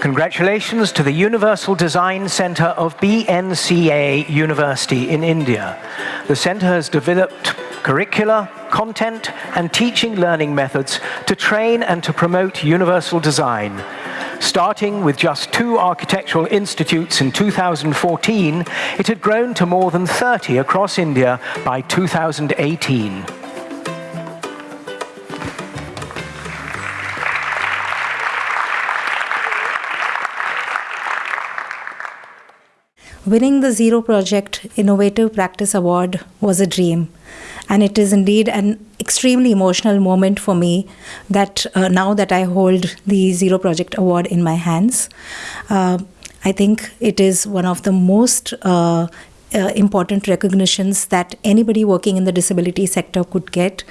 Congratulations to the Universal Design Center of BNCA University in India. The center has developed curricula, content, and teaching learning methods to train and to promote universal design. Starting with just two architectural institutes in 2014, it had grown to more than 30 across India by 2018. Winning the Zero Project Innovative Practice Award was a dream. And it is indeed an extremely emotional moment for me that uh, now that I hold the Zero Project Award in my hands. Uh, I think it is one of the most uh, uh, important recognitions that anybody working in the disability sector could get.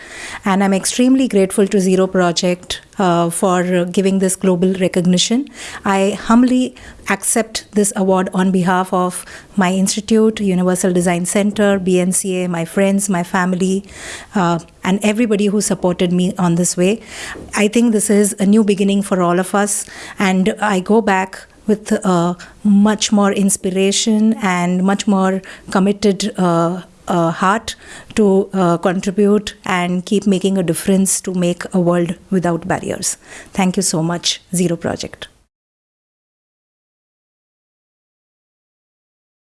And I'm extremely grateful to Zero Project uh, for giving this global recognition. I humbly accept this award on behalf of my institute, Universal Design Center, BNCA, my friends, my family, uh, and everybody who supported me on this way. I think this is a new beginning for all of us, and I go back with uh, much more inspiration and much more committed uh, uh, heart to uh, contribute and keep making a difference to make a world without barriers. Thank you so much, Zero Project.